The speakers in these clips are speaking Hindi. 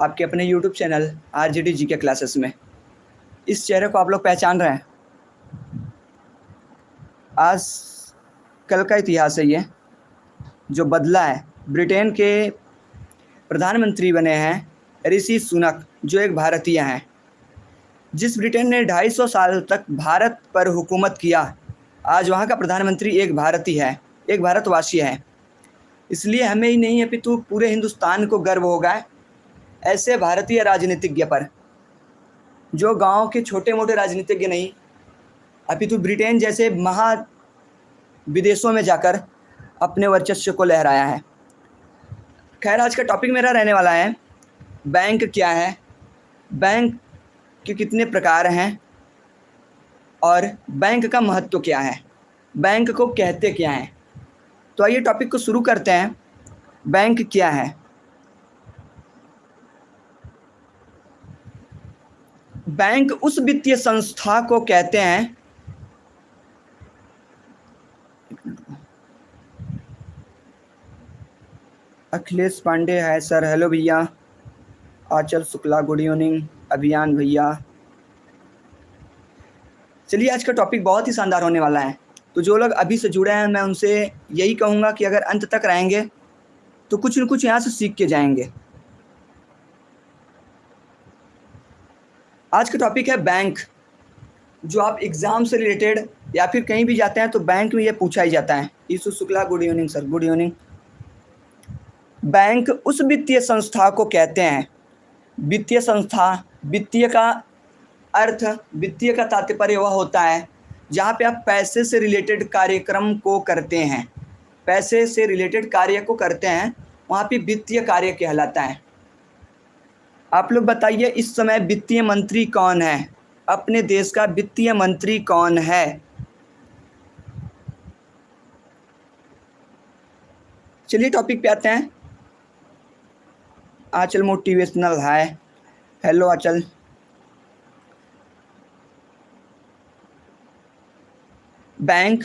आपके अपने YouTube channel R G G के क्लासेस में। इस चेहरे को आप लोग पहचान रहे हैं। आज कल का इतिहास है ये, जो बदला है। ब्रिटेन के प्रधानमंत्री बने हैं ऋषि सुनक, जो एक भारतीय हैं। जिस ब्रिटेन ने 250 साल तक भारत पर हुकूमत किया, आज वहाँ का प्रधानमंत्री एक भारतीय है, एक भारतवासी है। इसलिए हमें ही नहीं अपितु पूरे हिंदुस्तान को गर्व होगा। ऐसे भारतीय राजनीतिज्ञ पर, जो गाँव के छोटे मोटे राजनीतिज्ञ नहीं, अपितु ब्रिटेन जैसे महा विदेशों में जाकर अपने वर्चस्व को लहराया है। खैर, आज का टॉपिक मेरा रहने वाला है। बैंक क्या है? बैंक के कितने प्रकार हैं? और बैंक का महत्व क्या है? बैंक को कहते क्या हैं? तो आइए टॉपिक को शुरू करते हैं। बैंक क्या है? बैंक उस वित्तीय संस्था को कहते हैं। अखिलेश पांडे है, सर। हेलो भैया। Aanchal Shukla, good evening. अभियान भैया। चलिए, आज का टॉपिक बहुत ही शानदार होने वाला है। तो जो लोग अभी से जुड़े हैं, मैं उनसे यही कहूँगा कि अगर अंत तक रहेंगे तो कुछ न कुछ यहाँ से सीख के जाएँगे। आज का टॉपिक है बैंक जो आप एग्ज़ाम से रिलेटेड या फिर कहीं भी जाते हैं तो बैंक में ये पूछा ही जाता है। Isu Shukla good evening sir good evening bank उस वित्तीय संस्था को कहते हैं। वित्तीय संस्था, वित्तीय का अर्थ, वित्तीय का तात्पर्य वह होता है, जहाँ पे आप पैसे से रिलेटेड कार्यक्रम को करते हैं। पैसे से रिलेटेड कार्य को करते हैं, वहाँ पे वित्तीय कार्य कहलाता है। आप लोग बताइए, इस समय वित्तीय मंत्री कौन है? अपने देश का वित्तीय मंत्री कौन है? चलिए टॉपिक पे आते हैं। आचल मोटिवेशनल है। हेलो आचल। बैंक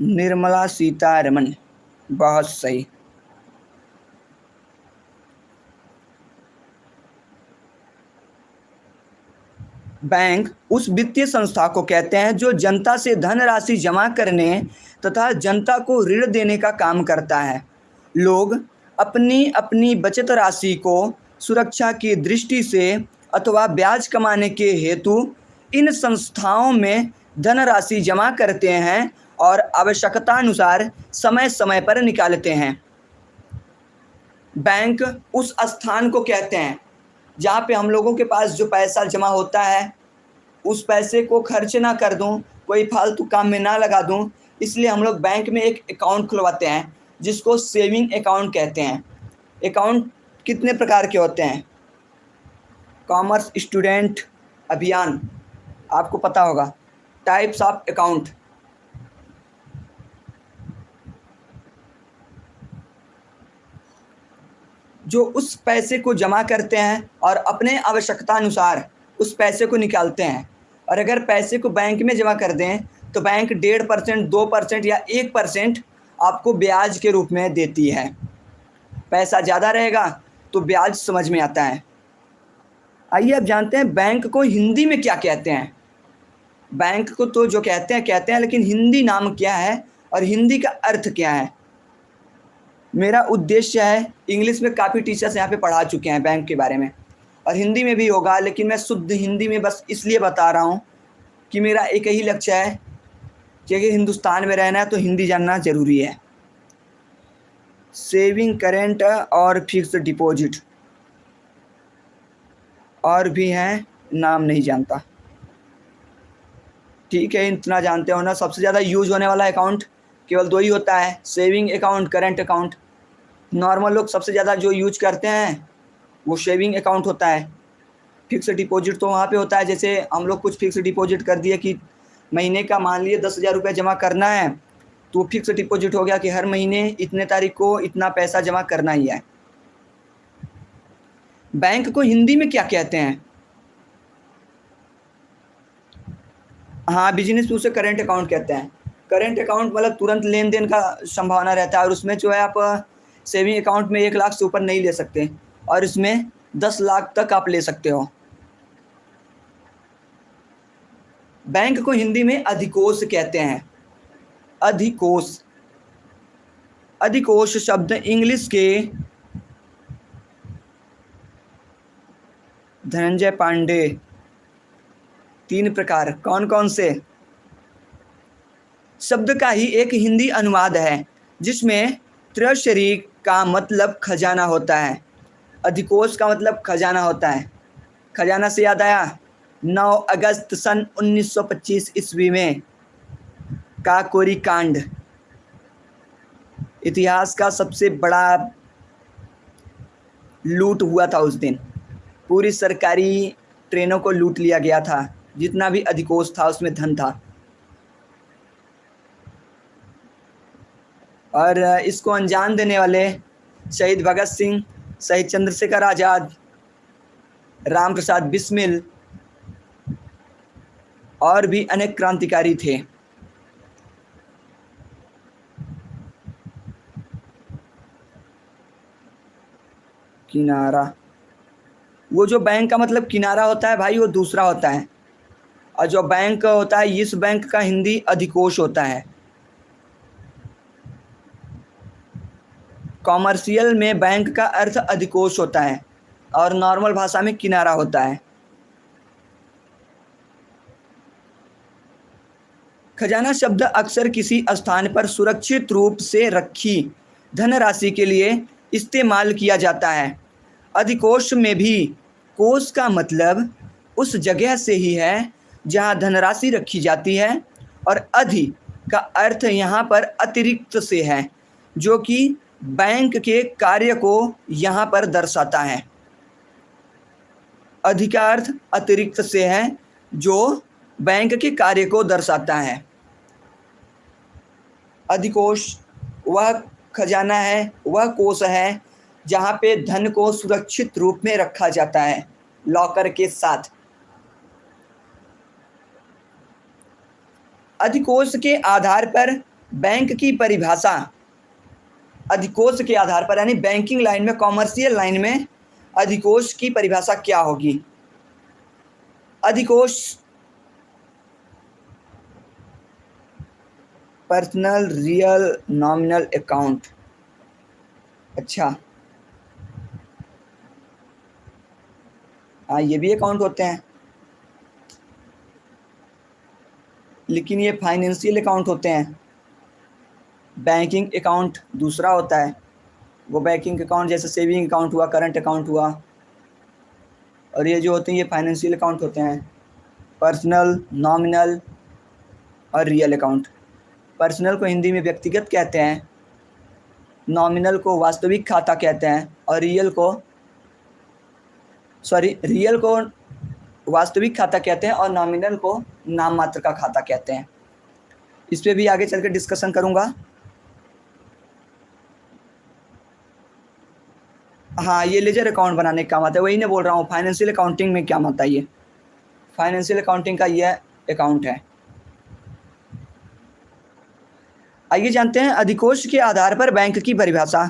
निर्मला सीतारमन बहुत सही। बैंक उस वित्तीय संस्था को कहते हैं जो जनता से धनराशि जमा करने तथा जनता को ऋण देने का काम करता है। लोग अपनी अपनी बचत राशि को सुरक्षा की दृष्टि से अथवा ब्याज कमाने के हेतु इन संस्थाओं में धनराशि जमा करते हैं और आवश्यकता अनुसार समय समय पर निकालते हैं। बैंक उस स्थान को कहते हैं जहाँ पे हम लोगों के पास जो पैसा जमा होता है, उस पैसे को खर्च ना कर दूँ, कोई फालतू काम में ना लगा दूँ। इसलिए हम लोग बैंक में एक अकाउंट खुलवाते हैं, जिसको सेविंग अकाउंट कहते हैं। अकाउंट कितने प्रकार के होते हैं? कॉमर्स स्टूडेंट अभियान, आपको पता होगा। Types of account. जो उस पैसे को जमा करते हैं और अपने आवश्यकता अनुसार उस पैसे को निकालते हैं। और अगर पैसे को बैंक में जमा कर दें तो बैंक डेढ़ परसेंट, दो परसेंट या एक परसेंट आपको ब्याज के रूप में देती है। पैसा ज़्यादा रहेगा तो ब्याज समझ में आता है। आइए अब जानते हैं बैंक को हिंदी में क्या कहते हैं। बैंक को तो जो कहते हैं कहते हैं, लेकिन हिंदी नाम क्या है और हिंदी का अर्थ क्या है? मेरा उद्देश्य है इंग्लिश में काफ़ी टीचर्स यहाँ पे पढ़ा चुके हैं बैंक के बारे में। और हिंदी में भी होगा, लेकिन मैं शुद्ध हिंदी में बस इसलिए बता रहा हूँ कि मेरा एक ही लक्ष्य है कि अगर हिंदुस्तान में रहना है तो हिंदी जानना ज़रूरी है। सेविंग करेंट और फिक्स डिपॉजिट और भी हैं, नाम नहीं जानता। ठीक है, इतना जानते हो ना, सबसे ज़्यादा यूज़ होने वाला अकाउंट केवल दो ही होता है saving account current account normal लोग सबसे ज़्यादा जो यूज़ करते हैं, वो सेविंग अकाउंट होता है। फिक्स डिपॉजिट तो वहाँ पे होता है, जैसे हम लोग कुछ फिक्स डिपॉजिट कर दिए कि महीने का मान लिए दस हज़ार रुपये जमा करना है तो फिक्स डिपॉजिट हो गया कि हर महीने इतने तारीख को इतना पैसा जमा करना ही है। बैंक को हिंदी में क्या कहते हैं? हाँ बिज़नेस उसे करेंट अकाउंट कहते हैं। करेंट अकाउंट मतलब तुरंत लेन देन का संभावना रहता है और उसमें जो है आप सेविंग अकाउंट में एक लाख से ऊपर नहीं ले सकते और इसमें दस लाख तक आप ले सकते हो। बैंक को हिंदी में अधिकोष कहते हैं। अधिकोष। अधिकोष शब्द इंग्लिश के धनंजय पांडे। तीन प्रकार कौन कौन से? शब्द का ही एक हिंदी अनुवाद है, जिसमें त्रशरीक का मतलब खजाना होता है, अधिकोष का मतलब खजाना होता है। खजाना से याद आया? 9 अगस्त सन 1925 ईस्वी में, काकोरी कांड। इतिहास का सबसे बड़ा लूट हुआ था उस दिन। पूरी सरकारी ट्रेनों को लूट लिया गया था, जितना भी अधिकोष था उसमें धन था। और इसको अंजाम देने वाले शहीद भगत सिंह, शहीद चंद्रशेखर आज़ाद राम प्रसाद बिस्मिल और भी अनेक क्रांतिकारी थे। किनारा। वो जो बैंक का मतलब किनारा होता है भाई, वो दूसरा होता है। और जो बैंक होता है, इस बैंक का हिंदी अधिकोष होता है। कॉमर्शियल में बैंक का अर्थ अधिकोष होता है और नॉर्मल भाषा में किनारा होता है। खजाना शब्द अक्सर किसी स्थान पर सुरक्षित रूप से रखी धनराशि के लिए इस्तेमाल किया जाता है। अधिकोष में भी कोष का मतलब उस जगह से ही है जहाँ धनराशि रखी जाती है और अधि का अर्थ यहाँ पर अतिरिक्त से है, जो कि बैंक के कार्य को यहाँ पर दर्शाता है। अधिकार्थ अतिरिक्त से है जो बैंक के कार्य को दर्शाता है। अधिकोष, वह खजाना है, वह कोष है, जहाँ पे धन को सुरक्षित रूप में रखा जाता है, लॉकर के साथ। अधिकोष के आधार पर बैंक की परिभाषा अधिकोष के आधार पर, यानी बैंकिंग लाइन में कॉमर्शियल लाइन में अधिकोष की परिभाषा क्या होगी? अधिकोष पर्सनल रियल नॉमिनल अकाउंट अच्छा। हाँ ये भी अकाउंट होते हैं। लेकिन ये फाइनेंशियल अकाउंट होते हैं। बैंकिंग अकाउंट दूसरा होता है। वो बैंकिंग अकाउंट जैसे सेविंग अकाउंट हुआ करंट अकाउंट हुआ, और ये जो होते हैं, ये फाइनेंशियल अकाउंट होते हैं। पर्सनल नॉमिनल और रियल अकाउंट पर्सनल को हिंदी में व्यक्तिगत कहते हैं नॉमिनल को वास्तविक खाता कहते हैं, और रियल को सॉरी रियल को वास्तविक खाता कहते हैं, और नॉमिनल को नाम मात्र का खाता कहते हैं। इस पर भी आगे चल कर डिस्कशन करूँगा। हाँ ये लेजर अकाउंट बनाने का काम आता है। वही ने बोल रहा हूँ फाइनेंशियल अकाउंटिंग में क्या आता है ये फाइनेंशियल अकाउंटिंग का ये अकाउंट है। आइए जानते हैं अधिकोष के आधार पर बैंक की परिभाषा।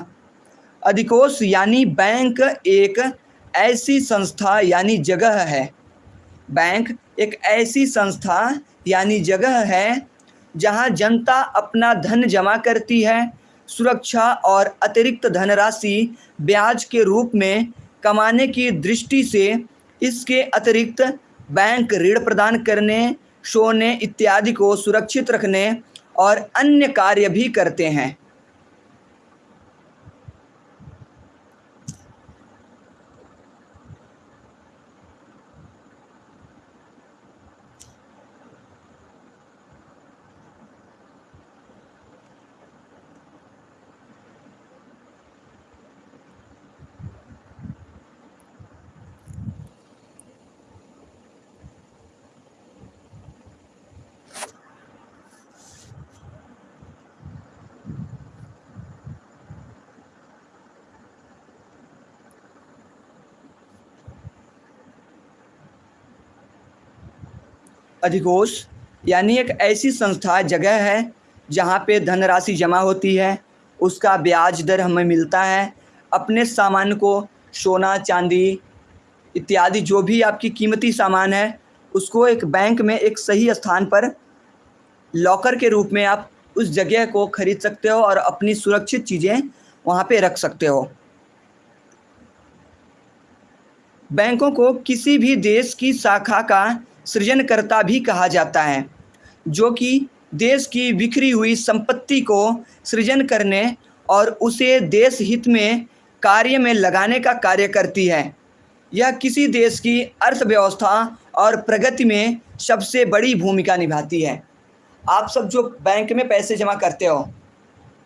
अधिकोष यानी बैंक एक ऐसी संस्था यानी जगह है। बैंक एक ऐसी संस्था यानी जगह है जहाँ जनता अपना धन जमा करती है सुरक्षा और अतिरिक्त धनराशि ब्याज के रूप में कमाने की दृष्टि से इसके अतिरिक्त बैंक ऋण प्रदान करने, सोने इत्यादि को सुरक्षित रखने और अन्य कार्य भी करते हैं। अधिकोष, यानी एक ऐसी संस्था, जगह है, जहाँ पे धनराशि जमा होती है। उसका ब्याज दर हमें मिलता है। अपने सामान को सोना, चांदी इत्यादि, जो भी आपकी कीमती सामान है, उसको एक बैंक में एक सही स्थान पर लॉकर के रूप में आप उस जगह को खरीद सकते हो और अपनी सुरक्षित चीज़ें वहाँ पे रख सकते हो। बैंकों को किसी भी देश की शाखा का सृजनकर्ता भी कहा जाता है, जो कि देश की बिखरी हुई संपत्ति को सृजन करने और उसे देश हित में कार्य में लगाने का कार्य करती है। यह किसी देश की अर्थव्यवस्था और प्रगति में सबसे बड़ी भूमिका निभाती है। आप सब जो बैंक में पैसे जमा करते हो,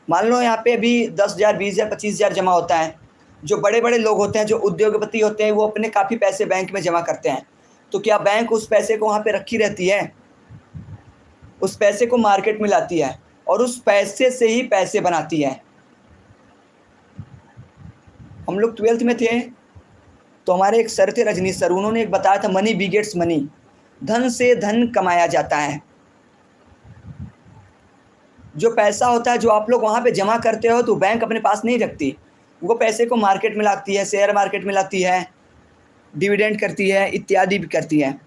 मान लो यहाँ पे अभी दस हज़ार, बीस हज़ार, पच्चीस हज़ार जमा होता है, जो बड़े बड़े लोग होते हैं, जो उद्योगपति होते हैं, वो अपने काफ़ी पैसे बैंक में जमा करते हैं। तो क्या बैंक उस पैसे को वहाँ पे रखी रहती है? उस पैसे को मार्केट में लाती है और उस पैसे से ही पैसे बनाती है। हम लोग ट्वेल्थ में थे तो हमारे एक सर थे रजनीश सर उन्होंने एक बताया था मनी बिगेट्स मनी धन से धन कमाया जाता है। जो पैसा होता है, जो आप लोग वहाँ पे जमा करते हो तो बैंक अपने पास नहीं रखती। वो पैसे को मार्केट में लाती है शेयर मार्केट में लाती है डिविडेंड करती है, इत्यादि भी करती है।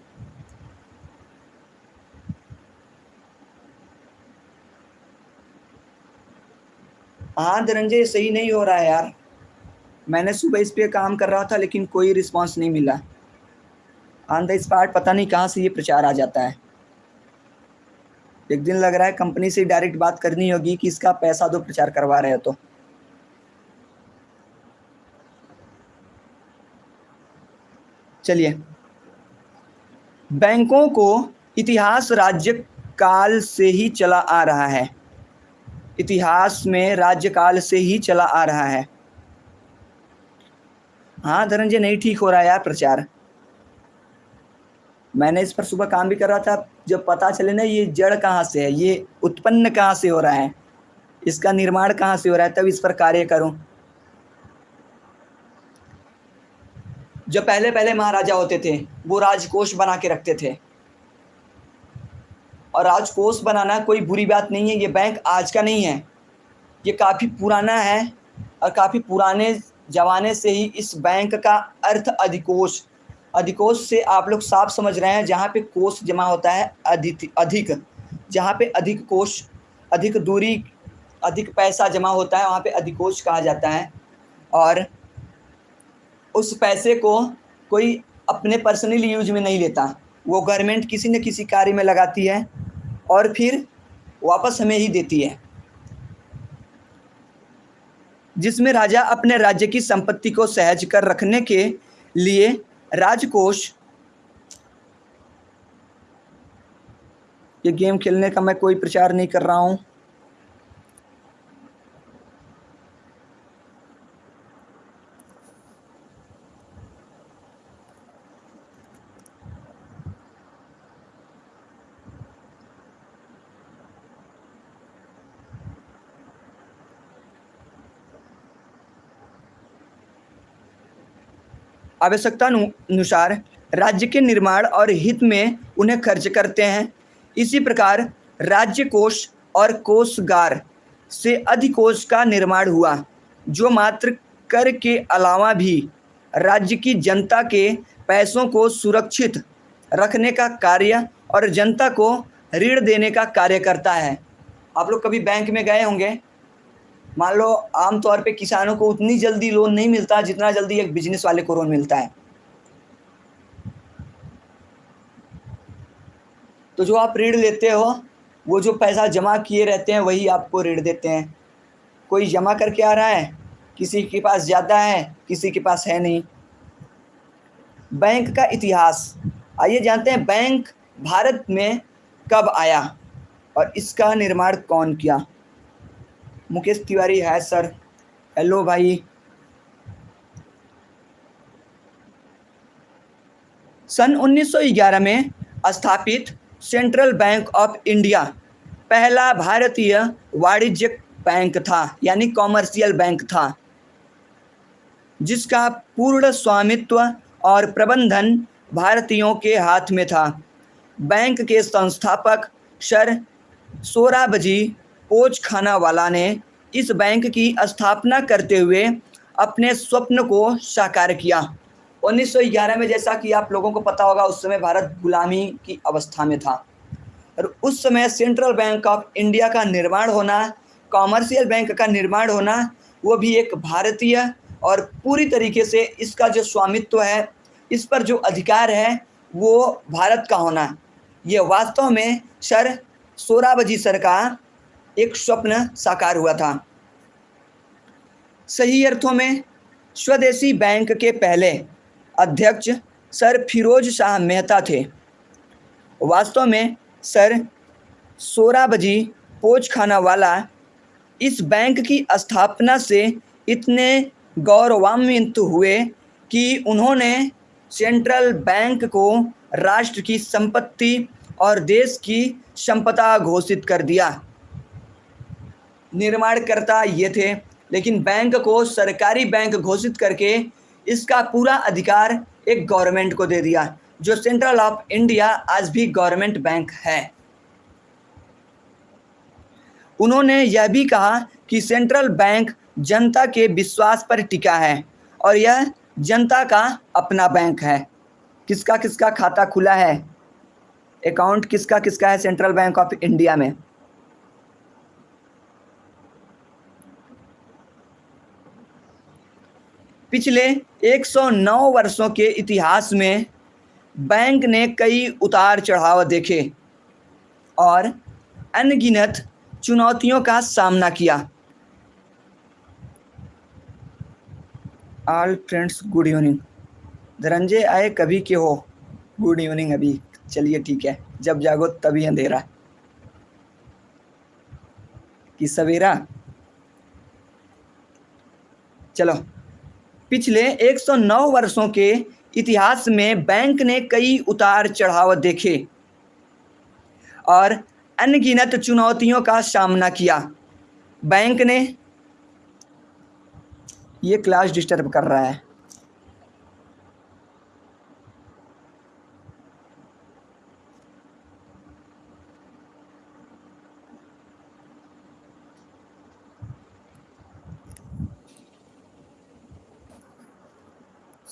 हाँ धनंजय सही नहीं हो रहा है यार। मैंने सुबह इस पर काम कर रहा था, लेकिन कोई रिस्पांस नहीं मिला। ऑन द स्पॉट पता नहीं कहाँ से ये प्रचार आ जाता है। एक दिन लग रहा है कंपनी से डायरेक्ट बात करनी होगी कि इसका पैसा दो प्रचार करवा रहे हो तो। चलिए। बैंकों को इतिहास राज्य काल से ही चला आ रहा है। इतिहास में राज्यकाल से ही चला आ रहा है। हाँ धनंजय, नहीं ठीक हो रहा यार प्रचार। मैंने इस पर सुबह काम भी कर रहा था। जब पता चले ना ये जड़ कहाँ से है, ये उत्पन्न कहाँ से हो रहा है, इसका निर्माण कहाँ से हो रहा है, तब इस पर कार्य करूँ। जो पहले पहले महाराजा होते थे, वो राजकोष बना के रखते थे। और राजकोष बनाना कोई बुरी बात नहीं है, ये बैंक आज का नहीं है। ये काफ़ी पुराना है और काफ़ी पुराने ज़माने से ही इस बैंक का अर्थ अधिकोष। अधिकोष से आप लोग साफ़ समझ रहे हैं, जहाँ पे कोष जमा होता है अधिक अधिक। जहाँ पे अधिक कोष, अधिक दूरी, अधिक पैसा जमा होता है, वहाँ पे अधिकोष कहा जाता है। और उस पैसे को कोई अपने पर्सनल यूज़ में नहीं लेता। वो गवर्नमेंट किसी न किसी कार्य में लगाती है और फिर वापस हमें ही देती है। जिसमें राजा अपने राज्य की संपत्ति को सहज कर रखने के लिए राजकोष, ये गेम खेलने का मैं कोई प्रचार नहीं कर रहा हूँ। आवश्यकता अनुसार राज्य के निर्माण और हित में उन्हें खर्च करते हैं। इसी प्रकार राज्य कोष और कोषगार से अधिकोष का निर्माण हुआ, जो मात्र कर के अलावा भी राज्य की जनता के पैसों को सुरक्षित रखने का कार्य और जनता को ऋण देने का कार्य करता है। आप लोग कभी बैंक में गए होंगे? मान लो, आमतौर पे किसानों को उतनी जल्दी लोन नहीं मिलता जितना जल्दी एक बिज़नेस वाले को लोन मिलता है। तो जो आप ऋण लेते हो, वो जो पैसा जमा किए रहते हैं, वही आपको ऋण देते हैं। कोई जमा करके आ रहा है, किसी के पास ज़्यादा है, किसी के पास है नहीं। बैंक का इतिहास। आइए जानते हैं, बैंक भारत में कब आया और इसका निर्माण कौन किया? मुकेश तिवारी है, सर। हेलो भाई। सन 1911 में स्थापित सेंट्रल बैंक ऑफ़ इंडिया पहला भारतीय वाणिज्यिक बैंक था, यानी कॉमर्शियल बैंक था, जिसका पूर्ण स्वामित्व और प्रबंधन भारतीयों के हाथ में था। बैंक के संस्थापक सर सोराबजी पोच खाना वाला ने इस बैंक की स्थापना करते हुए अपने स्वप्न को साकार किया। 1911 में जैसा कि आप लोगों को पता होगा, उस समय भारत गुलामी की अवस्था में था। और उस समय सेंट्रल बैंक ऑफ़ इंडिया का निर्माण होना, कॉमर्शियल बैंक का निर्माण होना, वो भी एक भारतीय और पूरी तरीके से इसका जो स्वामित्व है, इस पर जो अधिकार है, वो भारत का होना। ये वास्तव में सर सोराबजी सर का एक स्वप्न साकार हुआ था। सही अर्थों में, स्वदेशी बैंक के पहले अध्यक्ष सर फिरोज शाह मेहता थे। वास्तव में सर सोराबजी पोच खाना वाला इस बैंक की स्थापना से इतने गौरवान्वित हुए कि उन्होंने सेंट्रल बैंक को राष्ट्र की संपत्ति और देश की संपदा घोषित कर दिया। निर्माणकर्ता ये थे, लेकिन बैंक को सरकारी बैंक घोषित करके इसका पूरा अधिकार एक गवर्नमेंट को दे दिया, जो सेंट्रल ऑफ़ इंडिया आज भी गवर्नमेंट बैंक है। उन्होंने यह भी कहा कि सेंट्रल बैंक जनता के विश्वास पर टिका है, और यह जनता का अपना बैंक है। किसका किसका खाता खुला है? अकाउंट किसका किसका है सेंट्रल बैंक ऑफ़ इंडिया में? पिछले 109 वर्षों के इतिहास में बैंक ने कई उतार चढ़ाव देखे और अनगिनत चुनौतियों का सामना किया। All friends good evening Dhananjay आए कभी के हो? गुड इवनिंग अभी। चलिए ठीक है। जब जागो तभी अंधेरा। कि सवेरा? चलो। पिछले 109 वर्षों के इतिहास में बैंक ने कई उतार चढ़ाव देखे और अनगिनत चुनौतियों का सामना किया। बैंक ने ये क्लास डिस्टर्ब कर रहा है।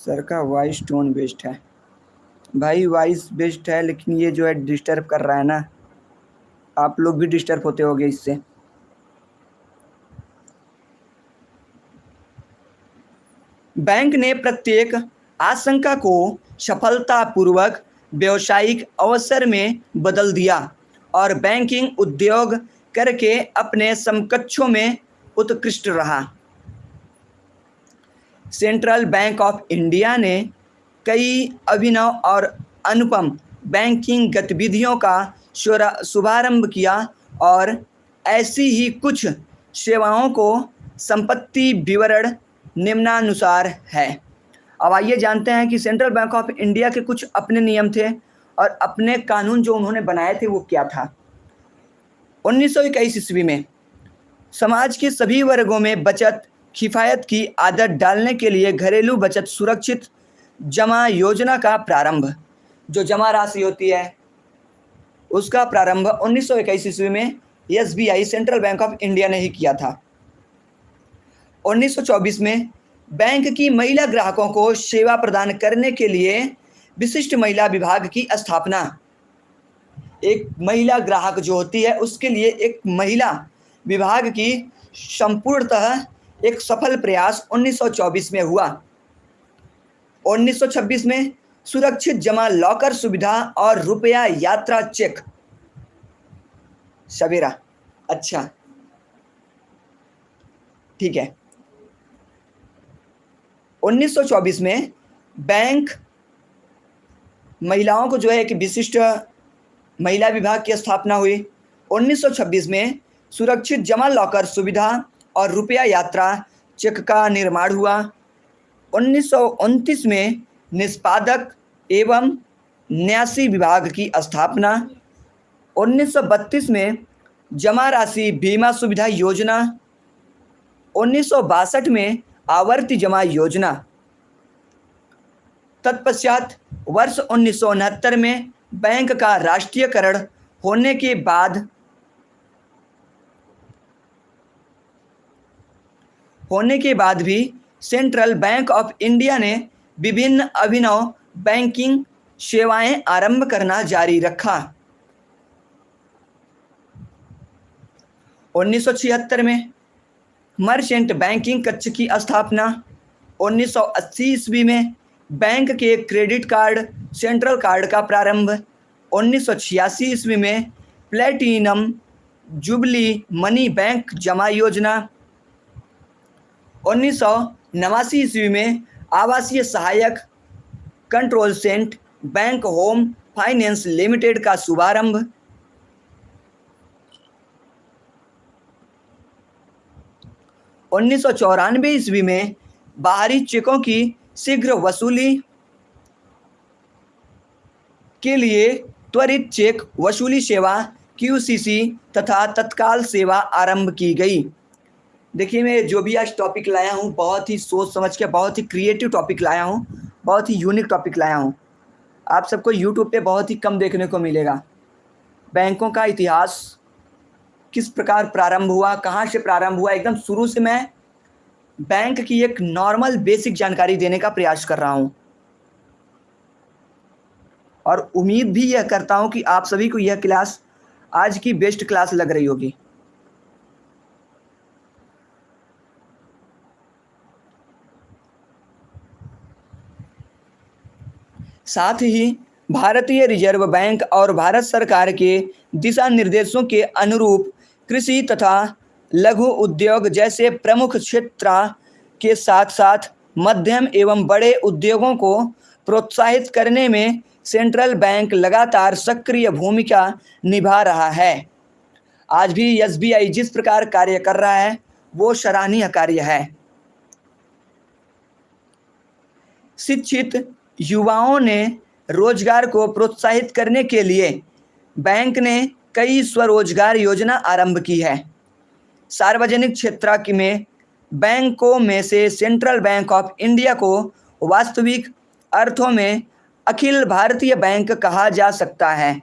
सर का वॉइस टोन बेस्ट है। भाई वॉइस बेस्ट है, लेकिन ये जो है डिस्टर्ब कर रहा है ना, आप लोग भी डिस्टर्ब होते होंगे इससे। बैंक ने प्रत्येक आशंका को सफलतापूर्वक व्यवसायिक अवसर में बदल दिया और बैंकिंग उद्योग करके अपने समकक्षों में उत्कृष्ट रहा। सेंट्रल बैंक ऑफ़ इंडिया ने कई अभिनव और अनुपम बैंकिंग गतिविधियों का शुभारंभ किया और ऐसी ही कुछ सेवाओं को संपत्ति विवरण निम्नानुसार है। अब आइए जानते हैं कि सेंट्रल बैंक ऑफ़ इंडिया के कुछ अपने नियम थे और अपने कानून जो उन्होंने बनाए थे वो क्या था। उन्नीस सौ इक्कीस ईस्वी में समाज के सभी वर्गों में बचत किफ़ायत की आदत डालने के लिए घरेलू बचत सुरक्षित जमा योजना का प्रारंभ। जो जमा राशि होती है, उसका प्रारंभ उन्नीस सौ इक्कीस ईस्वी में SBI, central bank of India ने ही किया था। 1924 में बैंक की महिला ग्राहकों को सेवा प्रदान करने के लिए विशिष्ट महिला विभाग की स्थापना। एक महिला ग्राहक जो होती है, उसके लिए एक महिला विभाग की संपूर्णतः एक सफल प्रयास 1924 में हुआ। 1926 में सुरक्षित जमा लॉकर सुविधा और रुपया यात्रा चेक। सवेरा अच्छा। ठीक है। 1924 में बैंक महिलाओं को जो है एक विशिष्ट महिला विभाग की स्थापना हुई। 1926 में सुरक्षित जमा लॉकर सुविधा और रुपया यात्रा चेक का निर्माण हुआ। उन्नीस सौ उनतीस में निष्पादक एवं न्यासी विभाग की स्थापना। 1932 में जमा राशि बीमा सुविधा योजना। उन्नीस सौ बासठ में आवर्ती जमा योजना। तत्पश्चात वर्ष उन्नीस सौ उनहत्तर में बैंक का राष्ट्रीयकरण होने के बाद होने के बाद भी सेंट्रल बैंक ऑफ़ इंडिया ने विभिन्न अभिनव बैंकिंग सेवाएँ आरंभ करना जारी रखा। 1976 में मर्चेंट बैंकिंग कक्ष की स्थापना। 1980 ईस्वी में बैंक के क्रेडिट कार्ड, सेंट्रल कार्ड का प्रारंभ। उन्नीस सौ छियासी ईस्वी में प्लेटिनम जुबली मनी बैंक जमा योजना। उन्नीस सौ नवासी ईस्वी में आवासीय सहायक control cent bank home finance limited का शुभारंभ उन्नीस सौ चौरानवे ईस्वी में बाहरी चेकों की शीघ्र वसूली के लिए त्वरित चेक वसूली सेवा क्यूसीसी तथा तत्काल सेवा आरंभ की गई। देखिए, मैं जो भी आज टॉपिक लाया हूँ, बहुत ही सोच समझ के, बहुत ही क्रिएटिव टॉपिक लाया हूँ, बहुत ही यूनिक टॉपिक लाया हूँ। आप सबको यूट्यूब पे बहुत ही कम देखने को मिलेगा। बैंकों का इतिहास किस प्रकार प्रारंभ हुआ, कहाँ से प्रारंभ हुआ, एकदम शुरू से मैं बैंक की एक नॉर्मल बेसिक जानकारी देने का प्रयास कर रहा हूँ। और उम्मीद भी यह करता हूँ कि आप सभी को यह क्लास आज की बेस्ट क्लास लग रही होगी। साथ ही भारतीय रिज़र्व बैंक और भारत सरकार के दिशा निर्देशों के अनुरूप कृषि तथा लघु उद्योग जैसे प्रमुख क्षेत्र के साथ साथ मध्यम एवं बड़े उद्योगों को प्रोत्साहित करने में सेंट्रल बैंक लगातार सक्रिय भूमिका निभा रहा है। आज भी एसबीआई जिस प्रकार कार्य कर रहा है, वो सराहनीय कार्य है। शिक्षित युवाओं ने रोज़गार को प्रोत्साहित करने के लिए बैंक ने कई स्वरोजगार योजना आरंभ की है। सार्वजनिक क्षेत्र की में बैंकों में से सेंट्रल बैंक ऑफ़ इंडिया को वास्तविक अर्थों में अखिल भारतीय बैंक कहा जा सकता है,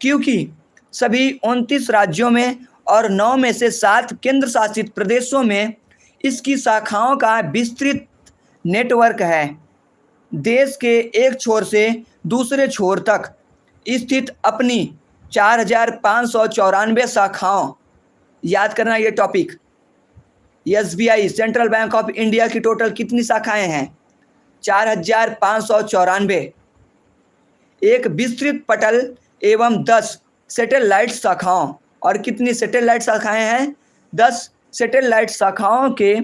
क्योंकि सभी उनतीस राज्यों में और नौ में से सात केंद्र शासित प्रदेशों में इसकी शाखाओं का विस्तृत नेटवर्क है। देश के एक छोर से दूसरे छोर तक स्थित अपनी चार हज़ार पाँच सौ चौरानवे शाखाओं। याद करना ये topic S B I central bank of India की टोटल कितनी शाखाएँ हैं? चार हज़ार पाँच सौ चौरानवे। एक विस्तृत पटल एवं दस सेटेलाइट शाखाओं। और कितनी सेटेलाइट शाखाएँ हैं? दस सेटेलाइट शाखाओं के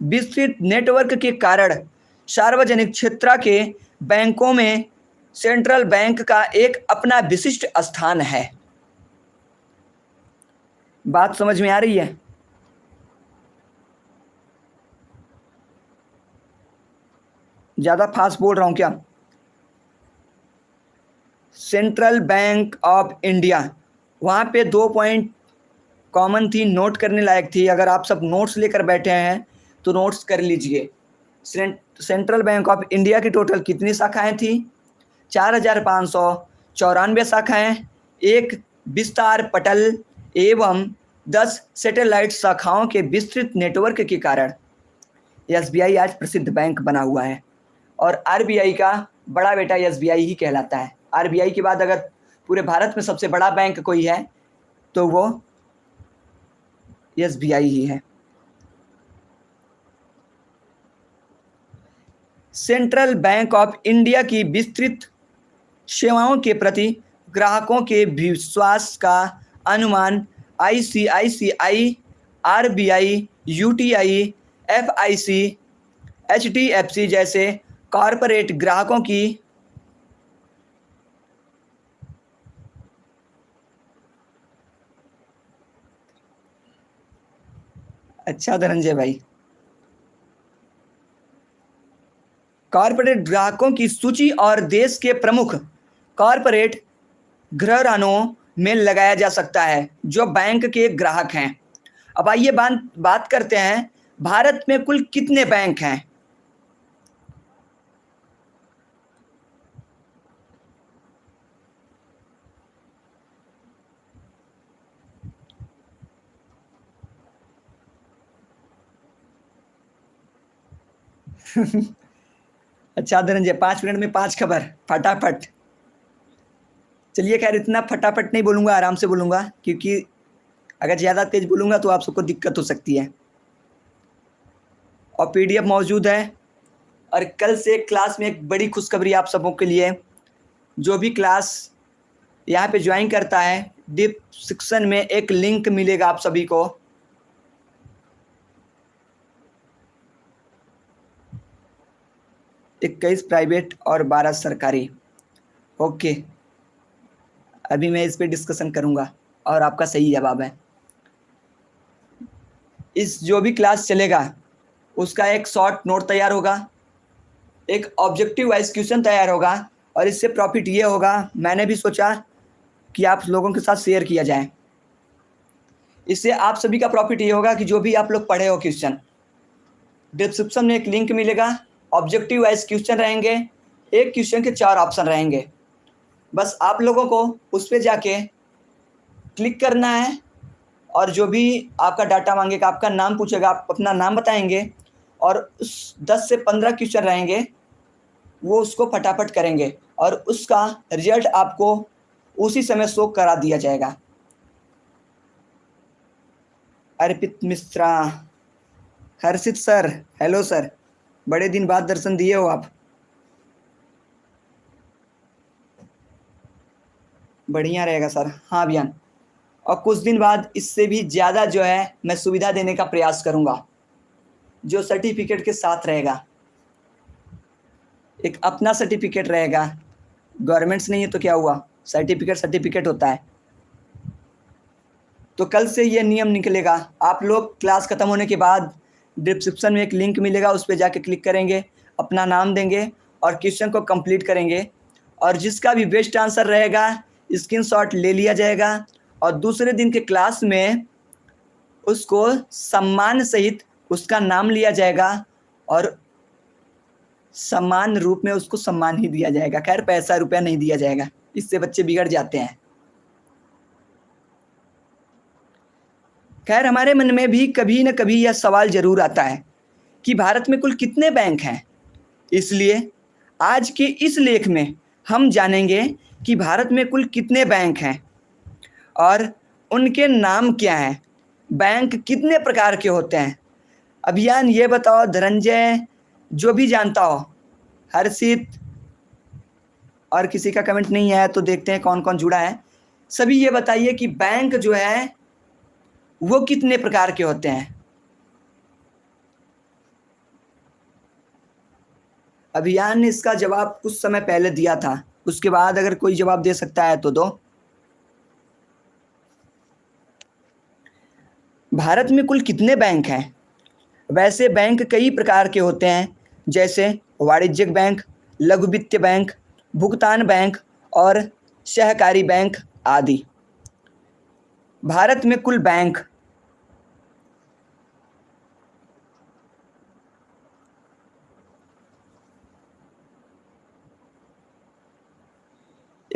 विस्तृत नेटवर्क के कारण सार्वजनिक क्षेत्र के बैंकों में सेंट्रल बैंक का एक अपना विशिष्ट स्थान है। बात समझ में आ रही है? ज़्यादा फास्ट बोल रहा हूँ क्या? Central bank of India. वहाँ पे दो पॉइंट कॉमन थी, नोट करने लायक थी। अगर आप सब नोट्स लेकर बैठे हैं तो नोट्स कर लीजिए। सेंट्रल बैंक ऑफ़ इंडिया की टोटल कितनी शाखाएँ थी? चार हज़ार पाँच सौ चौरानवे शाखाएँ, एक विस्तार पटल एवं दस सैटेलाइट शाखाओं के विस्तृत नेटवर्क के कारण एसबीआई आज प्रसिद्ध बैंक बना हुआ है और आरबीआई का बड़ा बेटा एसबीआई ही कहलाता है। आरबीआई के बाद अगर पूरे भारत में सबसे बड़ा बैंक कोई है तो वो एस ही है। सेंट्रल बैंक ऑफ़ इंडिया की विस्तृत सेवाओं के प्रति ग्राहकों के विश्वास का अनुमान I C I C I R B I U T I F I C H D F C जैसे कॉरपोरेट ग्राहकों की अच्छा धनंजय भाई। कॉरपोरेट ग्राहकों की सूची और देश के प्रमुख कॉरपोरेट घरानों में लगाया जा सकता है, जो बैंक के ग्राहक हैं। अब आइए बात बात करते हैं, भारत में कुल कितने बैंक हैं? अच्छा धनंजय पाँच मिनट में पाँच खबर, फटाफट। चलिए, खैर, इतना फटाफट नहीं बोलूँगा, आराम से बोलूँगा, क्योंकि अगर ज़्यादा तेज़ बोलूँगा तो आप सबको दिक्कत हो सकती है। और पीडीएफ मौजूद है, और कल से क्लास में एक बड़ी खुशखबरी आप सबों के लिए, जो भी क्लास यहाँ पे ज्वाइन करता है, डिप में एक लिंक मिलेगा आप सभी को। इक्कीस प्राइवेट और बारह सरकारी। ओके। अभी मैं इस पर डिस्कशन करूँगा और आपका सही जवाब है। इस जो भी क्लास चलेगा, उसका एक शॉर्ट नोट तैयार होगा, एक ऑब्जेक्टिव वाइज क्वेश्चन तैयार होगा और इससे प्रॉफिट ये होगा, मैंने भी सोचा कि आप लोगों के साथ शेयर किया जाए। इससे आप सभी का प्रॉफिट ये होगा कि जो भी आप लोग पढ़े हो क्वेश्चन डिस्क्रिप्शन में एक लिंक मिलेगा ऑब्जेक्टिव वाइज क्वेश्चन रहेंगे। एक क्वेश्चन के चार ऑप्शन रहेंगे। बस आप लोगों को उस पर जाके क्लिक करना है और जो भी आपका डाटा मांगेगा, आपका नाम पूछेगा, आप अपना नाम बताएँगे और उस दस से पंद्रह क्वेश्चन रहेंगे, वो उसको फटाफट करेंगे और उसका रिज़ल्ट आपको उसी समय शो करा दिया जाएगा। Arpit Mishra, Harshit sir hello sir. बड़े दिन बाद दर्शन दिए हो आप। बढ़िया रहेगा सर। हाँ अभियान। और कुछ दिन बाद इससे भी ज़्यादा जो है, मैं सुविधा देने का प्रयास करूँगा। जो सर्टिफिकेट के साथ रहेगा। एक अपना सर्टिफिकेट रहेगा। गवर्नमेंट्स नहीं है तो क्या हुआ? सर्टिफिकेट सर्टिफिकेट होता है। तो कल से ये नियम निकलेगा। आप लोग क्लास ख़त्म होने के बाद डिस्क्रिप्शन में एक लिंक मिलेगा, उस पर जाके क्लिक करेंगे, अपना नाम देंगे और क्वेश्चन को कंप्लीट करेंगे। और जिसका भी बेस्ट आंसर रहेगा स्क्रीनशॉट ले लिया जाएगा और दूसरे दिन के क्लास में उसको सम्मान सहित उसका नाम लिया जाएगा और समान रूप में उसको सम्मान ही दिया जाएगा। खैर, पैसा रुपया नहीं दिया जाएगा, इससे बच्चे बिगड़ जाते हैं। खैर, हमारे मन में भी कभी न कभी यह सवाल ज़रूर आता है कि भारत में कुल कितने बैंक हैं? इसलिए आज के इस लेख में हम जानेंगे कि भारत में कुल कितने बैंक हैं और उनके नाम क्या हैं। बैंक कितने प्रकार के होते हैं? अभियान ये बताओ, धनंजय, जो भी जानता हो, हर्षित, और किसी का कमेंट नहीं आया तो देखते हैं कौन कौन जुड़ा है। सभी ये बताइए कि बैंक जो है वो कितने प्रकार के होते हैं? अभियान ने इसका जवाब कुछ समय पहले दिया था। उसके बाद अगर कोई जवाब दे सकता है तो दो। भारत में कुल कितने बैंक हैं? वैसे बैंक कई प्रकार के होते हैं, जैसे वाणिज्यिक बैंक, लघु वित्तीय बैंक, भुगतान बैंक और सहकारी बैंक आदि। भारत में कुल बैंक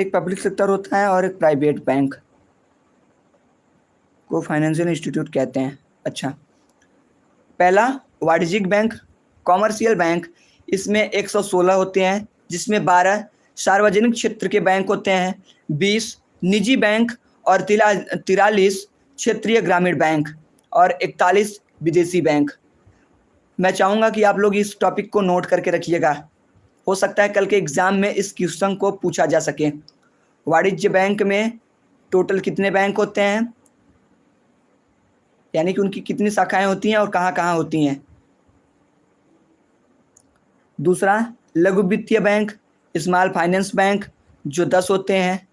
एक पब्लिक सेक्टर होता है और एक प्राइवेट बैंक को फाइनेंशियल इंस्टीट्यूट कहते हैं। अच्छा। पहला, वाणिज्यिक बैंक कॉमर्शियल बैंक इसमें 116 होते हैं, जिसमें 12 सार्वजनिक क्षेत्र के बैंक होते हैं 20 निजी बैंक और तिरा तिरालीस क्षेत्रीय ग्रामीण बैंक और 41 विदेशी बैंक। मैं चाहूँगा कि आप लोग इस टॉपिक को नोट करके रखिएगा। हो सकता है कल के एग्ज़ाम में इस क्वेश्चन को पूछा जा सके। वाणिज्य बैंक में टोटल कितने बैंक होते हैं? यानी कि उनकी कितनी शाखाएँ होती हैं और कहाँ कहाँ होती हैं? दूसरा, लघु वित्तीय बैंक स्मॉल फाइनेंस बैंक, जो दस होते हैं।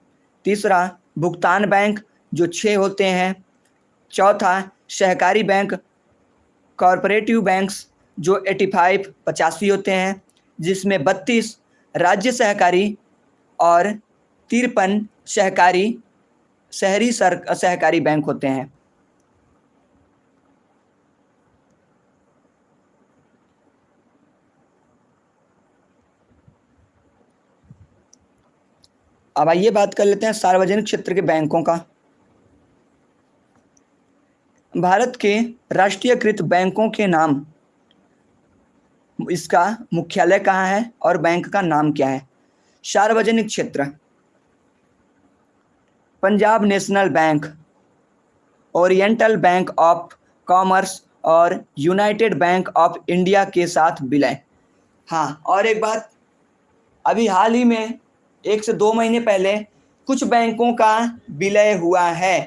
तीसरा भुगतान बैंक जो छः होते हैं। चौथा, सहकारी बैंक, कॉरपोरेटिव बैंक्स जो एटी फाइव, पचासी होते हैं, जिसमें बत्तीस राज्य सहकारी और तिरपन सहकारी, शहरी सर, सहकारी बैंक होते हैं। अब आइए बात कर लेते हैं सार्वजनिक क्षेत्र के बैंकों का। भारत के राष्ट्रीयकृत बैंकों के नाम, इसका मुख्यालय कहाँ है और बैंक का नाम क्या है? सार्वजनिक क्षेत्र, Punjab national bank, oriental bank of commerce और यूनाइटेड बैंक ऑफ़ इंडिया के साथ विलय। हाँ और एक बात, अभी हाल ही में एक से दो महीने पहले कुछ बैंकों का विलय हुआ है।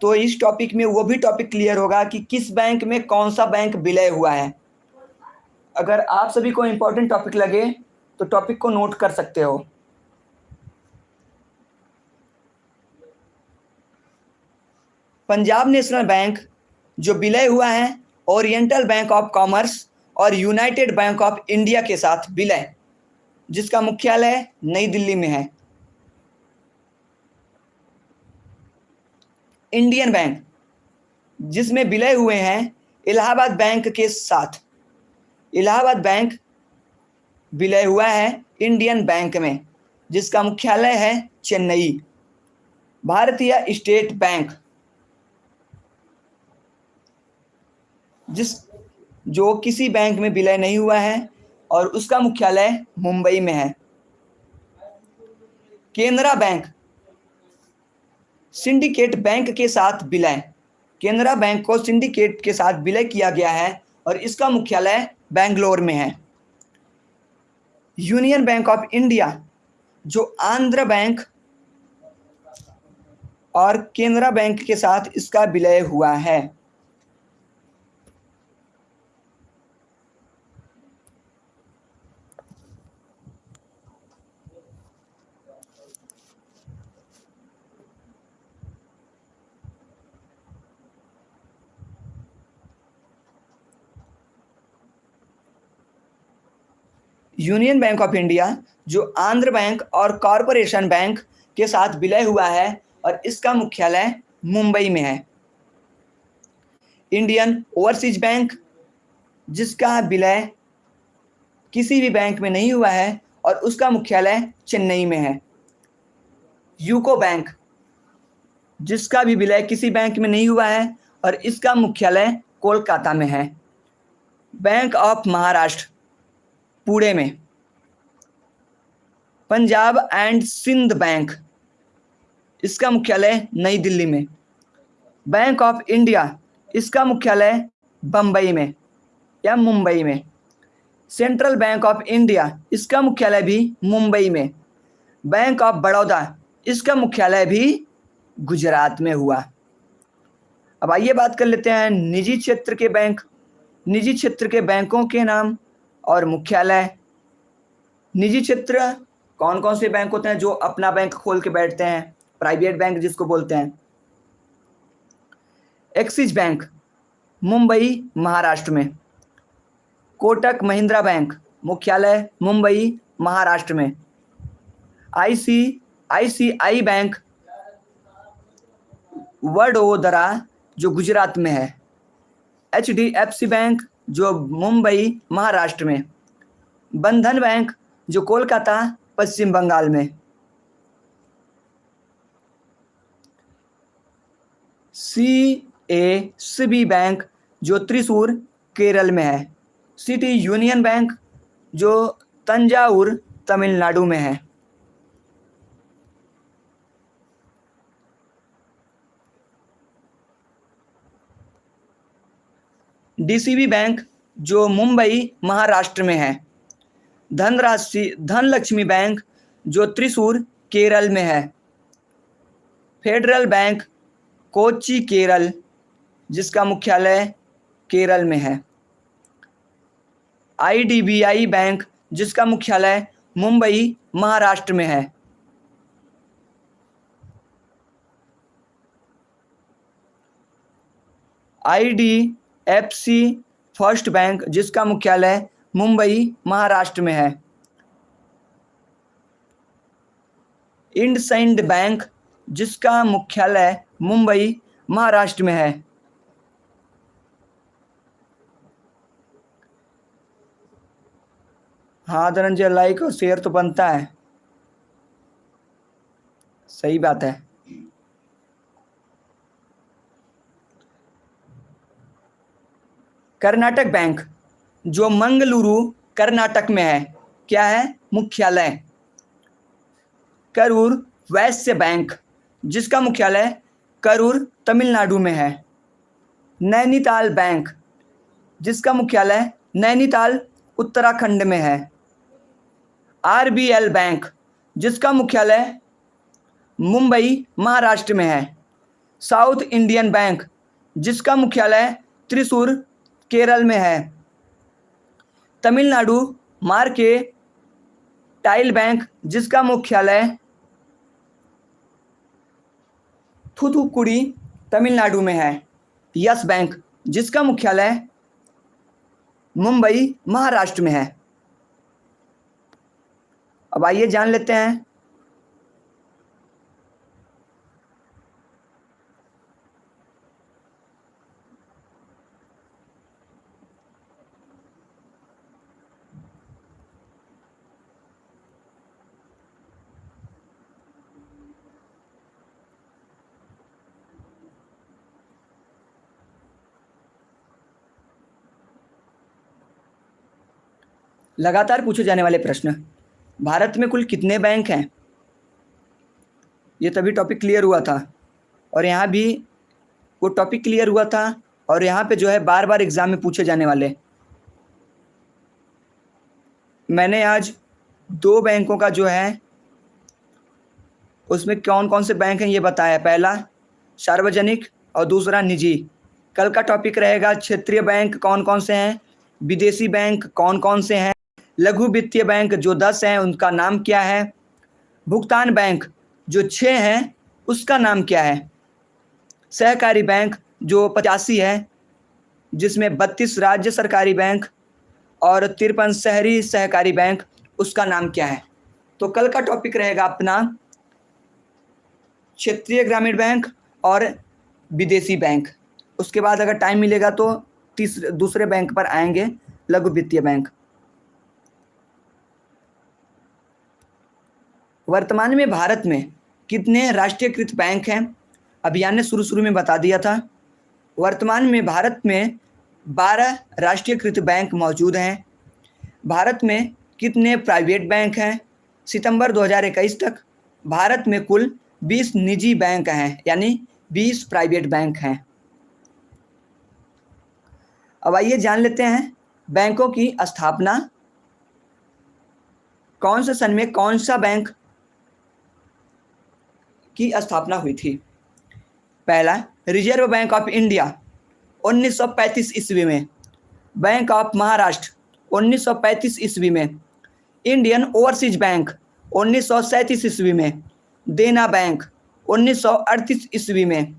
तो इस टॉपिक में वो भी टॉपिक क्लियर होगा कि किस बैंक में कौन सा बैंक विलय हुआ है। अगर आप सभी को इम्पोर्टेंट टॉपिक लगे तो टॉपिक को नोट कर सकते हो। पंजाब नेशनल बैंक जो विलय हुआ है ओरिएंटल बैंक ऑफ़ कॉमर्स और यूनाइटेड बैंक ऑफ़ इंडिया के साथ विलय। जिसका मुख्यालय नई दिल्ली में है। इंडियन बैंक, जिसमें विलय हुए हैं इलाहाबाद बैंक के साथ। इलाहाबाद बैंक विलय हुआ है इंडियन बैंक में, जिसका मुख्यालय है चेन्नई। भारतीय स्टेट बैंक, जिस, जो किसी बैंक में विलय नहीं हुआ है और उसका मुख्यालय मुंबई में है। केनरा बैंक। सिंडिकेट बैंक के साथ विलय। केनरा बैंक को सिंडिकेट के साथ विलय किया गया है और इसका मुख्यालय बेंगलोर में है। यूनियन बैंक ऑफ़ इंडिया, जो आंध्र बैंक और केनरा बैंक के साथ इसका विलय हुआ है। यूनियन बैंक ऑफ़ इंडिया, जो आंध्र बैंक और कॉरपोरेशन बैंक के साथ विलय हुआ है और इसका मुख्यालय मुंबई में है। इंडियन ओवरसीज बैंक, जिसका विलय किसी भी बैंक में नहीं हुआ है और उसका मुख्यालय चेन्नई में है। यूको बैंक, जिसका भी विलय किसी बैंक में नहीं हुआ है और इसका मुख्यालय कोलकाता में है। बैंक ऑफ़ महाराष्ट्र पुणे में। पंजाब एंड सिंध बैंक, इसका मुख्यालय नई दिल्ली में। बैंक ऑफ़ इंडिया, इसका मुख्यालय बम्बई में या मुंबई में। सेंट्रल बैंक ऑफ़ इंडिया, इसका मुख्यालय भी मुंबई में। बैंक ऑफ़ बड़ौदा, इसका मुख्यालय भी गुजरात में हुआ। अब आइए बात कर लेते हैं निजी क्षेत्र के बैंक। निजी क्षेत्र के बैंकों के नाम। और मुख्यालय। निजी क्षेत्र कौन कौन से बैंक होते हैं जो अपना बैंक खोल के बैठते हैं? प्राइवेट बैंक जिसको बोलते हैं। एक्सिस बैंक मुंबई, महाराष्ट्र में। कोटक, महिंद्रा बैंक, मुख्यालय, मुंबई, महाराष्ट्र में। आईसी आईसीआई बैंक वडोदरा, जो गुजरात में है। H D F C bank जो मुंबई, महाराष्ट्र में। बंधन बैंक, जो कोलकाता, पश्चिम बंगाल में। सी ए सी बैंक, जो त्रिशूर, केरल में है। सिटी यूनियन बैंक, जो तंजावुर, तमिलनाडु में है। डीसीबी बैंक जो मुंबई महाराष्ट्र में है। धनराशि, धनलक्ष्मी बैंक, जो त्रिशूर, केरल में है। फेडरल बैंक कोची केरल, जिसका मुख्यालय केरल में है। आईडीबीआई बैंक, जिसका मुख्यालय मुंबई महाराष्ट्र में है। आईडीएफसी फ़र्स्ट बैंक जिसका मुख्यालय मुंबई, महाराष्ट्र में है। इंडसइंड बैंक जिसका मुख्यालय मुंबई, महाराष्ट्र में है। हाँ धनंजय लाइक और शेयर तो बनता है। सही बात है। कर्नाटक बैंक, जो मंगलुरु, कर्नाटक में है, क्या है? मुख्यालय। करूर वैश्य बैंक, जिसका मुख्यालय करूर, तमिलनाडु में है। नैनीताल बैंक, जिसका मुख्यालय नैनीताल, उत्तराखंड में है। आरबीएल बैंक, जिसका मुख्यालय मुंबई, महाराष्ट्र में है। साउथ इंडियन बैंक, जिसका मुख्यालय त्रिशूर केरल में है। तमिलनाडु मार्के टाइल बैंक, जिसका मुख्यालय थुथुकुड़ी, तमिलनाडु में है। यस बैंक, जिसका मुख्यालय मुंबई, महाराष्ट्र में है। अब आइए जान लेते हैं लगातार पूछे जाने वाले प्रश्न, भारत में कुल कितने बैंक हैं? ये तभी टॉपिक क्लियर हुआ था। और यहाँ भी वो टॉपिक क्लियर हुआ था और यहाँ पे जो है बार बार एग्ज़ाम में पूछे जाने वाले। मैंने आज दो बैंकों का जो है, उसमें कौन कौन से बैंक हैं ये बताया। पहला, सार्वजनिक और दूसरा निजी। कल का टॉपिक रहेगा, क्षेत्रीय बैंक कौन कौन से हैं? विदेशी बैंक कौन कौन से हैं? लघु वित्तीय बैंक जो दस हैं, उनका नाम क्या है? भुगतान बैंक जो छः हैं, उसका नाम क्या है? सहकारी बैंक जो पचासी है, जिसमें बत्तीस राज्य सरकारी बैंक और तिरपन शहरी सहकारी बैंक, उसका नाम क्या है? तो कल का टॉपिक रहेगा अपना क्षेत्रीय ग्रामीण बैंक और विदेशी बैंक। उसके बाद अगर टाइम मिलेगा तो तीसरे दूसरे बैंक पर आएँगे, लघु वित्तीय बैंक। वर्तमान में भारत में कितने राष्ट्रीयकृत बैंक हैं? अभियान ने शुरू शुरू में बता दिया था। वर्तमान में भारत में बारह राष्ट्रीयकृत बैंक मौजूद हैं। भारत में कितने प्राइवेट बैंक हैं? सितंबर 2021 तक भारत में कुल 20 निजी बैंक हैं, यानी 20 प्राइवेट बैंक हैं। अब आइए जान लेते हैं बैंकों की स्थापना। कौन से सन में कौन सा बैंक की स्थापना हुई थी। पहला रिज़र्व बैंक ऑफ़ इंडिया 1935 ईस्वी में। बैंक ऑफ़ महाराष्ट्र 1935 ईस्वी में। इंडियन ओवरसीज बैंक उन्नीस सौ सैंतीस ईस्वी में। देना बैंक उन्नीस सौ अड़तीस ईस्वी में।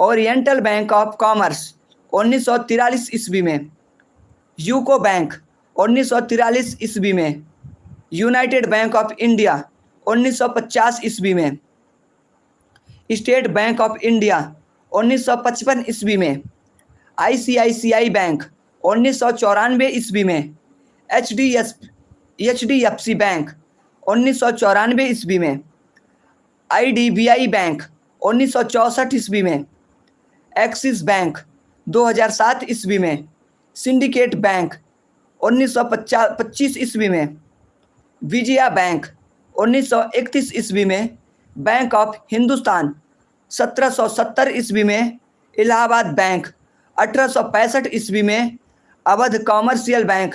ओरिएंटल बैंक ऑफ़ कॉमर्स उन्नीस ईस्वी में। यूको बैंक उन्नीस ईस्वी में। यूनाइटेड बैंक ऑफ़ इंडिया 1950 ईस्वी में। स्टेट बैंक ऑफ़ इंडिया 1955 ईस्वी में। आईसीआईसीआई बैंक, उन्नीस सौ चौरानवे ईस्वी में। H D S H D F C bank, उन्नीस सौ चौरानवे ईस्वी में। I D B I bank, उन्नीस सौ चौंसठ ईस्वी में। एक्सिस बैंक 2007 ईस्वी में। सिंडिकेट बैंक, उन्नीस सौ पच्चीस ईस्वी में। विजया बैंक 1931 ईस्वी में। बैंक ऑफ़ हिंदुस्तान 1770 ईस्वी में इलाहाबाद बैंक, अठारह सौ पैंसठ ईस्वी में अवध कॉमर्शियल बैंक,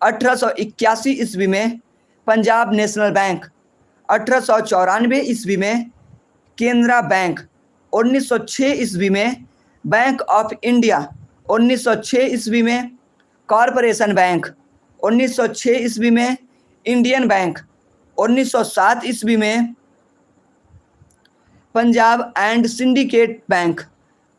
अठारह सौ इक्यासी ईस्वी में पंजाब नेशनल बैंक, अठारह सौ चौरानवे ईस्वी में केनरा बैंक 1906 ईस्वी में बैंक ऑफ़ इंडिया 1906 ईस्वी में कॉरपोरेशन बैंक 1906 ईस्वी में इंडियन बैंक 1907 ईस्वी में पंजाब एंड सिंडिकेट बैंक।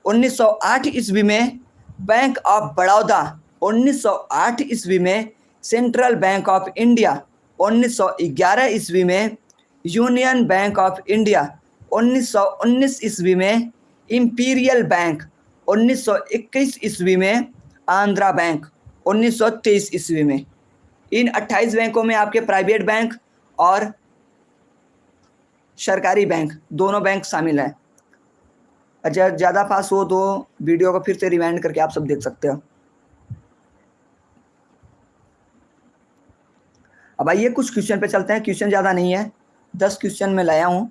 1908 ईस्वी में बैंक ऑफ़ बड़ौदा। 1908 ईस्वी में सेंट्रल बैंक ऑफ़ इंडिया। 1911 ईस्वी में यूनियन बैंक ऑफ़ इंडिया। 1919 ईस्वी में इंपीरियल बैंक। 1921 ईस्वी में आंध्रा बैंक। 1923 ईस्वी में। इन 28 बैंकों में आपके प्राइवेट बैंक और सरकारी बैंक, दोनों बैंक शामिल हैं। अच्छा ज़्यादा पास हो तो वीडियो को फिर से रिवाइंड करके आप सब देख सकते हो। अब आइए कुछ क्वेश्चन पे चलते हैं। क्वेश्चन ज़्यादा नहीं है। दस क्वेश्चन में लाया हूँ।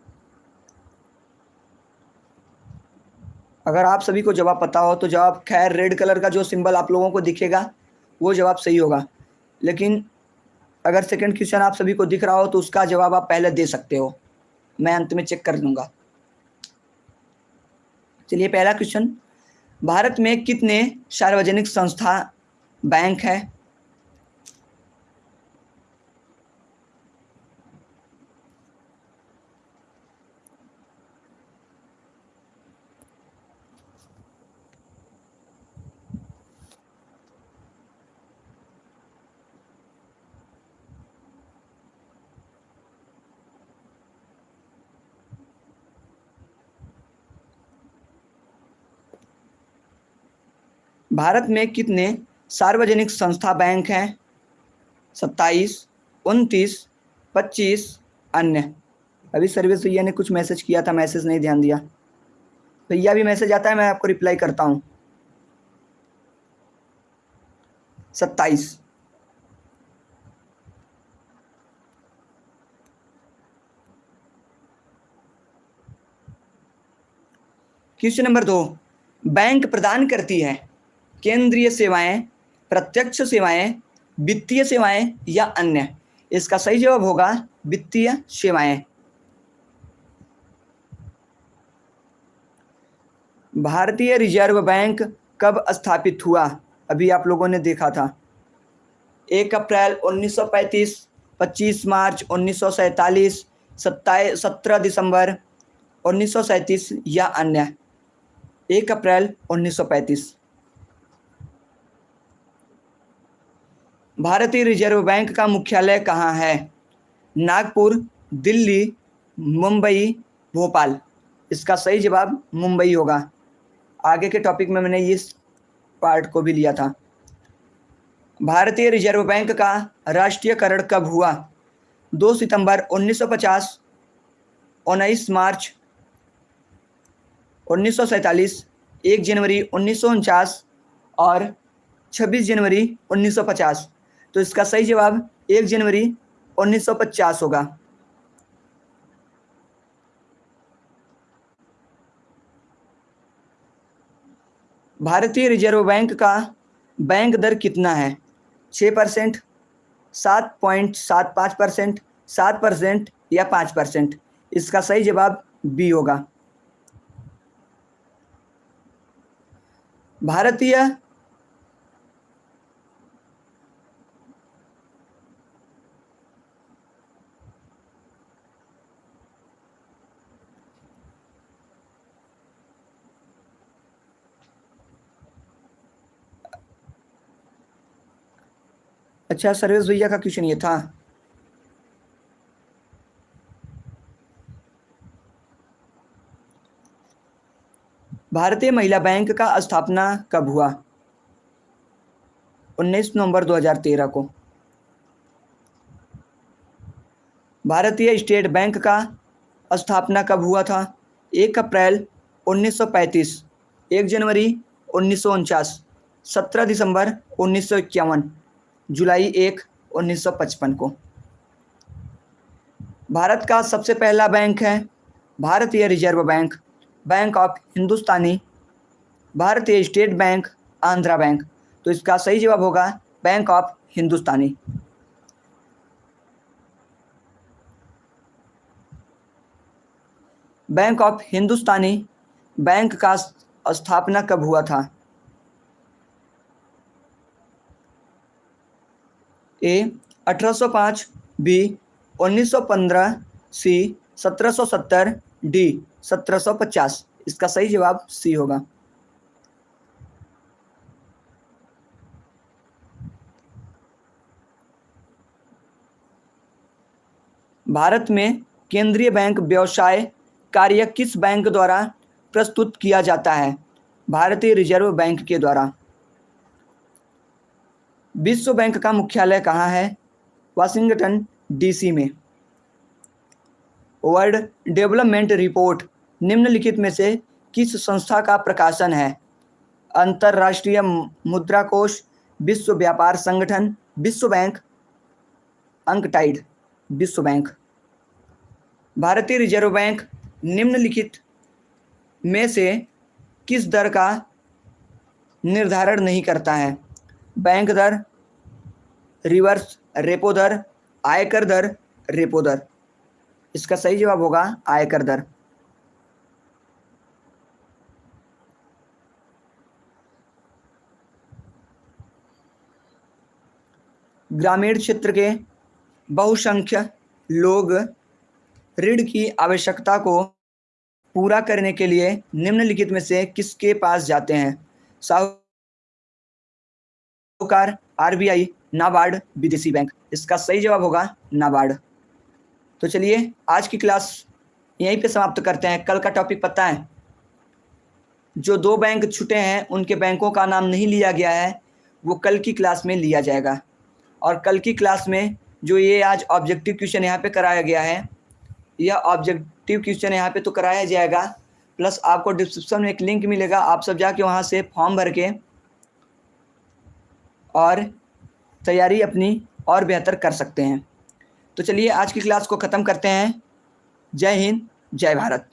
अगर आप सभी को जवाब पता हो तो जवाब खैर रेड कलर का जो सिंबल आप लोगों को दिखेगा, वो जवाब सही होगा। लेकिन अगर सेकंड क्वेश्चन आप सभी को दिख रहा हो तो उसका जवाब आप पहले दे सकते हो। मैं अंत में चेक कर लूँगा। चलिए, पहला क्वेश्चन भारत में कितने सार्वजनिक संस्था बैंक है? भारत में कितने सार्वजनिक संस्था बैंक हैं? सत्ताईस, उनतीस, पच्चीस, अन्य। अभी सर्विस भैया ने कुछ मैसेज किया था, मैसेज नहीं ध्यान दिया। भैया भी मैसेज आता है, मैं आपको रिप्लाई करता हूँ। सत्ताईस। क्वेश्चन नंबर दो। बैंक प्रदान करती है। केंद्रीय सेवाएँ, प्रत्यक्ष सेवाएँ, वित्तीय सेवाएँ या अन्य। इसका सही जवाब होगा वित्तीय सेवाएँ। भारतीय रिज़र्व बैंक कब स्थापित हुआ? अभी आप लोगों ने देखा था। एक अप्रैल 1935 25 मार्च उन्नीस सौ सैंतालीस सत्रह दिसंबर उन्नीस या अन्य। एक अप्रैल 1935 भारतीय रिज़र्व बैंक का मुख्यालय कहाँ है? नागपुर, दिल्ली, मुंबई, भोपाल। इसका सही जवाब मुंबई होगा। आगे के टॉपिक में मैंने इस पार्ट को भी लिया था। भारतीय रिज़र्व बैंक का राष्ट्रीयकरण कब हुआ? दो सितंबर 1950 उन्नीस मार्च उन्नीस एक जनवरी उन्नीस सौ उनचास और 26 जनवरी 1950 तो इसका सही जवाब एक जनवरी 1950 होगा। भारतीय रिज़र्व बैंक का बैंक दर कितना है? छः परसेंट, सात पॉइंट सात पाँच परसेंट, सात परसेंट या पाँच परसेंट? इसका सही जवाब बी होगा। भारतीय अच्छा सर्वेश भैया का क्वेश्चन ये था। भारतीय महिला बैंक का स्थापना कब हुआ? 19 नवंबर 2013 को। भारतीय स्टेट बैंक का स्थापना कब हुआ था? एक अप्रैल 1935 एक जनवरी उन्नीस सत्रह दिसंबर उन्नीस सौ इक्यावन। जुलाई एक 1955 को। भारत का सबसे पहला बैंक है भारतीय reserve bank bank of Hindustani, भारतीय स्टेट बैंक, आंध्रा बैंक। तो इसका सही जवाब होगा bank of Hindustani. Bank of Hindustani, bank का स्थापना कब हुआ था? ए 1805 बी 1915 सी 1770 डी 1750 इसका सही जवाब सी होगा। भारत में केंद्रीय बैंक व्यवसाय कार्य किस बैंक द्वारा प्रस्तुत किया जाता है? भारतीय रिज़र्व बैंक के द्वारा। विश्व बैंक का मुख्यालय कहाँ है? वाशिंगटन डीसी में। वर्ल्ड डेवलपमेंट रिपोर्ट, निम्नलिखित में से किस संस्था का प्रकाशन है? अंतर्राष्ट्रीय मुद्रा कोष विश्व व्यापार संगठन, विश्व बैंक। अंकटाइड विश्व बैंक। भारतीय रिज़र्व बैंक, निम्नलिखित में से किस दर का निर्धारण नहीं करता है? बैंक दर, रिवर्स रेपो दर, आयकर दर, रेपो दर। इसका सही जवाब होगा आयकर दर। ग्रामीण क्षेत्र के बहुसंख्य लोग ऋण की आवश्यकता को पूरा करने के लिए निम्नलिखित में से किसके पास जाते हैं? साहूकार आरबीआई, नाबार्ड विदेशी बैंक। इसका सही जवाब होगा नाबार्ड। तो चलिए, आज की क्लास यहीं पे समाप्त करते हैं। कल का टॉपिक पता है। जो दो बैंक छूटे हैं, उनके बैंकों का नाम नहीं लिया गया है, वो कल की क्लास में लिया जाएगा। और कल की क्लास में जो ये आज ऑब्जेक्टिव क्वेश्चन यहाँ पे कराया गया है, यह ऑब्जेक्टिव क्वेश्चन यहाँ पे तो कराया जाएगा, प्लस आपको डिस्क्रिप्शन में एक लिंक मिलेगा, आप सब जाके वहाँ से फॉर्म भर के और तैयारी अपनी और बेहतर कर सकते हैं। तो चलिए आज की क्लास को ख़त्म करते हैं। जय हिंद, जय भारत।